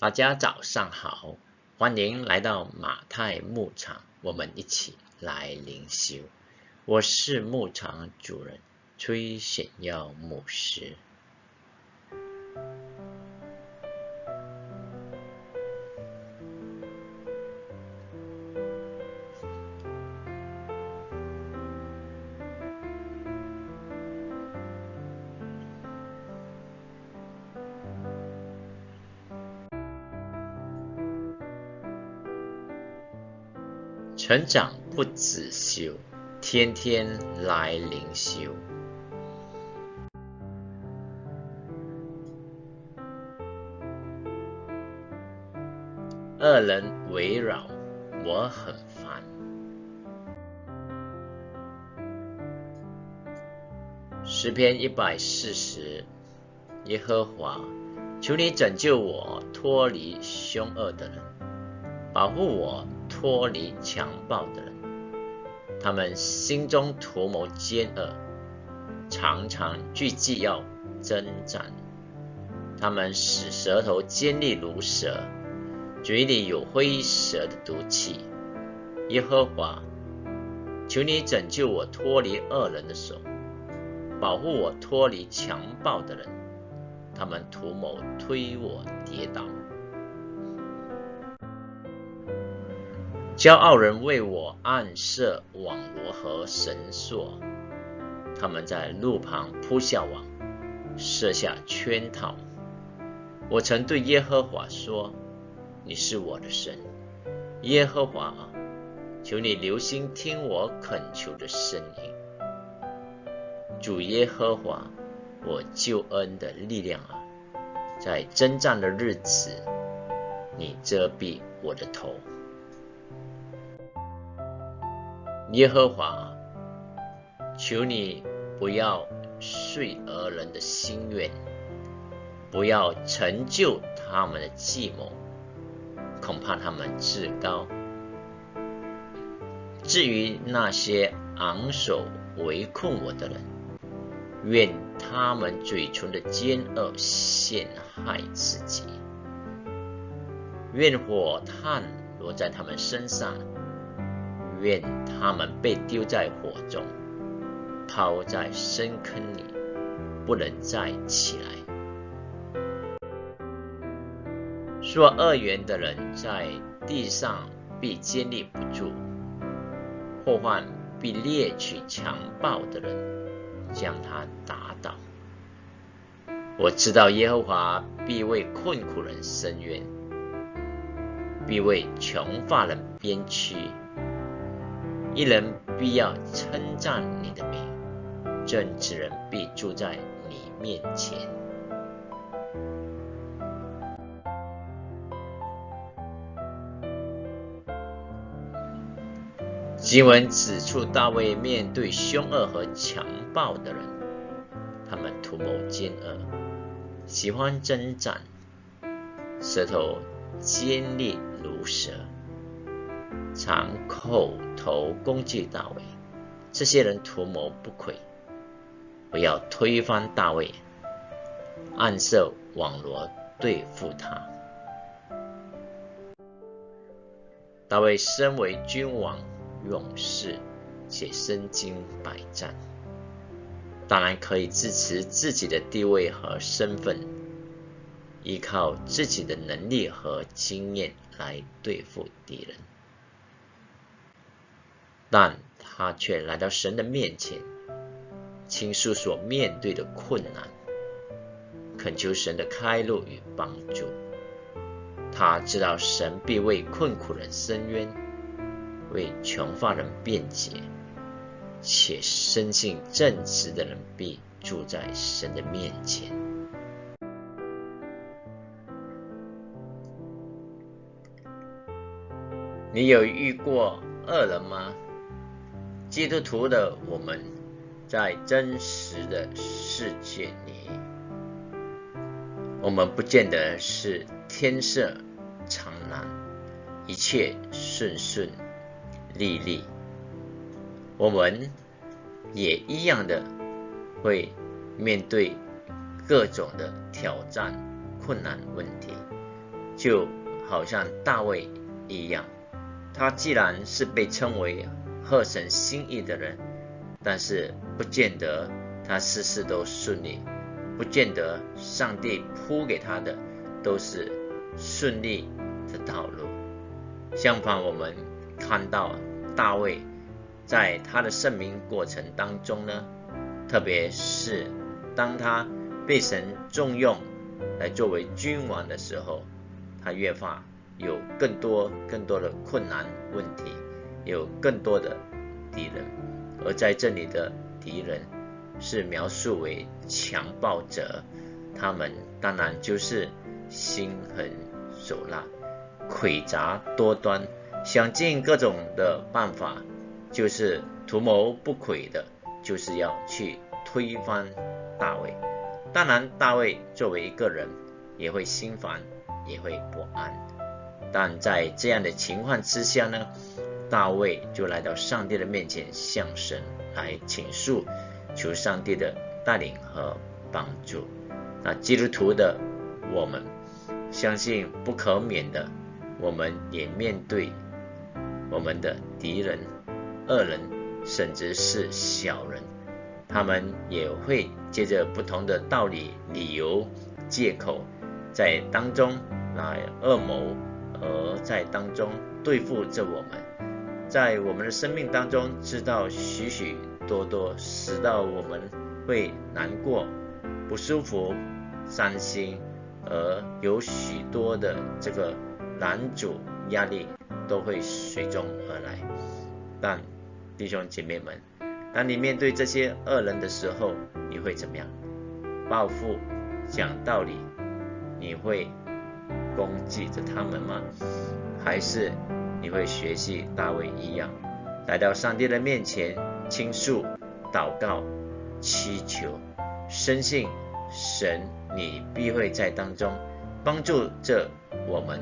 大家早上好，欢迎来到马太牧场，我们一起来灵修。我是牧场主人崔显耀牧师。成长不止修，天天来灵修。恶人围绕我很烦。诗篇一百四十，耶和华，求你拯救我，脱离凶恶的人，保护我。脱离强暴的人，他们心中图谋奸恶，常常聚集要征战。他们使舌头尖利如蛇，嘴里有灰蛇的毒气。耶和华，求你拯救我脱离恶人的手，保护我脱离强暴的人。他们图谋推我跌倒。骄傲人为我暗设网罗和绳索，他们在路旁铺下网，设下圈套。我曾对耶和华说：“你是我的神，耶和华啊，求你留心听我恳求的声音。主耶和华，我救恩的力量啊，在征战的日子，你遮蔽我的头。”耶和华，求你不要遂恶人的心愿，不要成就他们的计谋，恐怕他们自高。至于那些昂首围困我的人，愿他们嘴唇的奸恶陷害自己，愿火炭落在他们身上。愿他们被丢在火中，抛在深坑里，不能再起来。说恶言的人在地上必坚立不住，祸患必猎取强暴的人，将他打倒。我知道耶和华必为困苦人伸冤，必为穷乏人编曲。一人必要称赞你的名，正直人必住在你面前。经文指出，大卫面对凶恶和强暴的人，他们图谋奸恶，喜欢征战，舌头尖利如蛇。常口头攻击大卫，这些人图谋不轨，我要推翻大卫，暗设网罗对付他。大卫身为君王、勇士，且身经百战，当然可以支持自己的地位和身份，依靠自己的能力和经验来对付敌人。但他却来到神的面前，倾诉所面对的困难，恳求神的开路与帮助。他知道神必为困苦人伸冤，为穷乏人辩解，且深信正直的人必住在神的面前。你有遇过恶人吗？基督徒的我们，在真实的世界里，我们不见得是天色常蓝，一切顺顺利利。我们也一样的会面对各种的挑战、困难问题，就好像大卫一样，他既然是被称为合神心意的人，但是不见得他事事都顺利，不见得上帝铺给他的都是顺利的道路。相反，我们看到大卫在他的圣名过程当中呢，特别是当他被神重用来作为君王的时候，他越发有更多更多的困难问题，有更多的敌人，而在这里的敌人是描述为强暴者，他们当然就是心狠手辣。诡诈多端，想尽各种的办法，就是图谋不轨的，就是要去推翻大卫。当然，大卫作为一个人，也会心烦，也会不安。但在这样的情况之下呢，大卫就来到上帝的面前，向神来倾诉，求上帝的带领和帮助。那基督徒的我们，相信不可免的。我们也面对我们的敌人、恶人，甚至是小人，他们也会借着不同的道理、理由、借口，在当中来恶谋，而在当中对付着我们，在我们的生命当中知道许许多多，使到我们会难过、不舒服、伤心，而有许多的这个。男主压力都会随中而来，但弟兄姐妹们，当你面对这些恶人的时候，你会怎么样？报复、讲道理，你会攻击着他们吗？还是你会学习大卫一样，来到上帝的面前倾诉、祷告、祈求，深信神你必会在当中帮助着我们。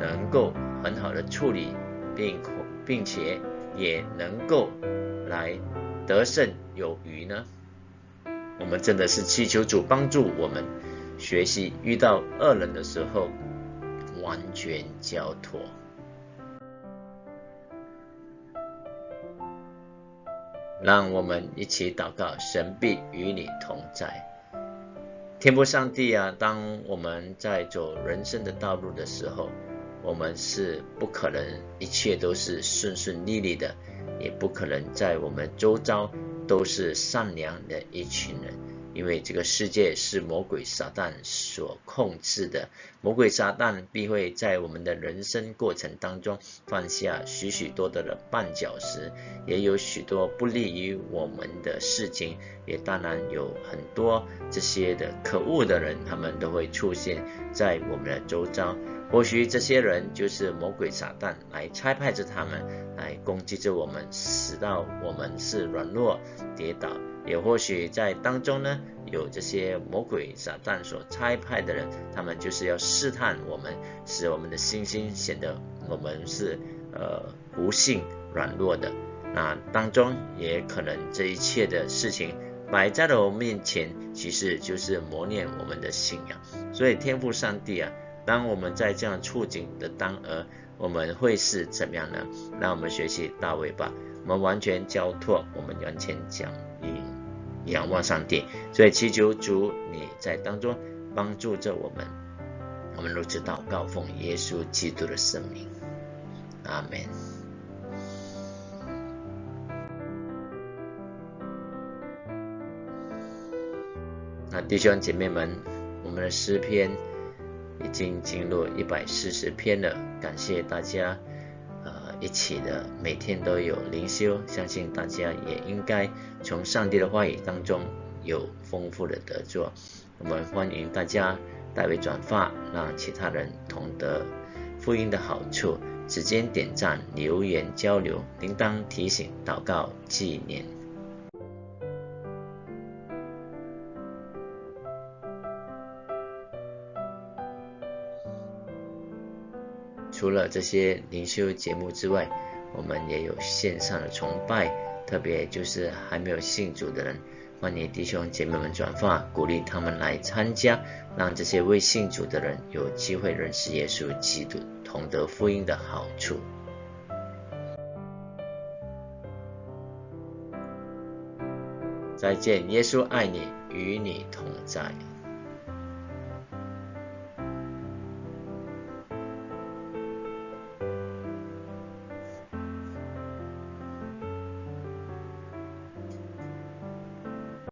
能够很好的处理，并并且也能够来得胜有余呢？我们真的是祈求主帮助我们学习，遇到恶人的时候完全交托。让我们一起祷告，神必与你同在。天不上帝啊，当我们在走人生的道路的时候，我们是不可能一切都是顺顺利利的，也不可能在我们周遭都是善良的一群人，因为这个世界是魔鬼撒旦所控制的，魔鬼撒旦必会在我们的人生过程当中放下许许多多的绊脚石，也有许多不利于我们的事情，也当然有很多这些的可恶的人，他们都会出现在我们的周遭。或许这些人就是魔鬼撒旦来差派着他们来攻击着我们，使到我们是软弱跌倒；也或许在当中呢，有这些魔鬼撒旦所差派的人，他们就是要试探我们，使我们的信心显得我们是呃不幸软弱的。那当中也可能这一切的事情摆在了我们面前，其实就是磨练我们的信仰。所以天赋上帝啊。当我们在这样处境的当儿，我们会是怎么样呢？让我们学习大卫吧，我们完全交托，我们完全讲以仰望上帝。所以祈求主你在当中帮助着我们，我们如此祷告，奉耶稣基督的圣名，阿门。那弟兄姐妹们，我们的诗篇。已经进入一百四十篇了，感谢大家，呃，一起的每天都有灵修，相信大家也应该从上帝的话语当中有丰富的得着。我们欢迎大家代为转发，让其他人同得福音的好处，指尖点赞、留言交流、铃铛提醒、祷告纪念。除了这些灵修节目之外，我们也有线上的崇拜，特别就是还没有信主的人，欢迎弟兄姐妹们转发，鼓励他们来参加，让这些未信主的人有机会认识耶稣基督，同得福音的好处。再见，耶稣爱你，与你同在。